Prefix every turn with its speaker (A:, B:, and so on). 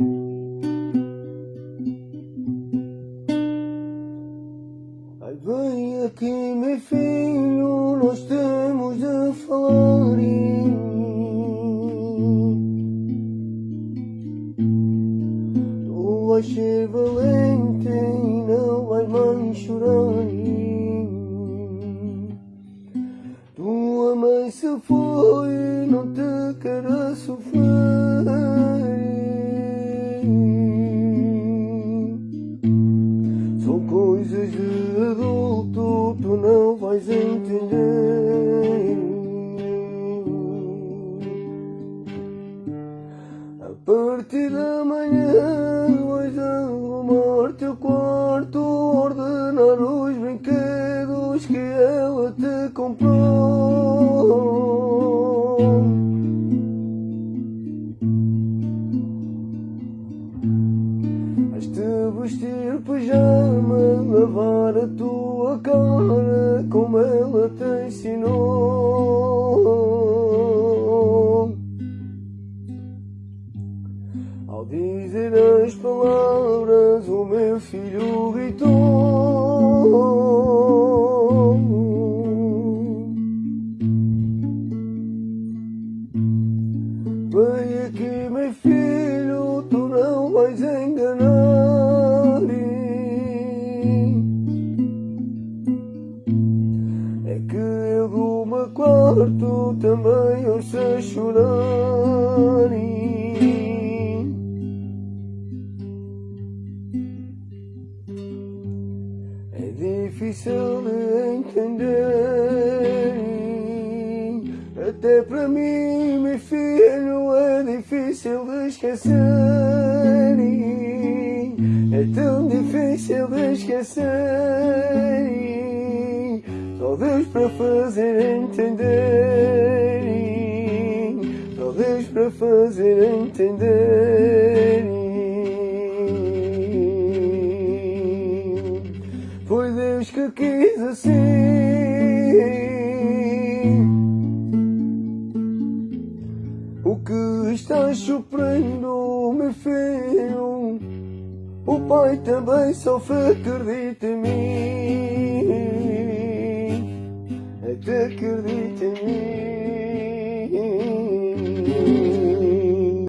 A: Ai, vem aqui, meu filho, nós temos a falar. Tu vais ser valente e não vais mais chorar. Tua mãe se foi, não te quero de adulto, tu não vais entender. A partir da manhã vais arrumar teu quarto, ordenar os brinquedos que ela te comprou. Vestir pijama, lavar a tua cara como ela te ensinou. Ao dizer as palavras, o meu filho gritou. Vem aqui, meu filho, tu não vais enganar. Quarto também ouço a chorar. É difícil de entender. Até para mim, meu filho, é difícil de esquecer. É tão difícil de esquecer. Só Deus para fazer entender. Só Deus para fazer entender. Foi Deus que quis assim. O que estás sofrendo, meu filho? O pai também sofre, acredita em mim. dökürdü temiz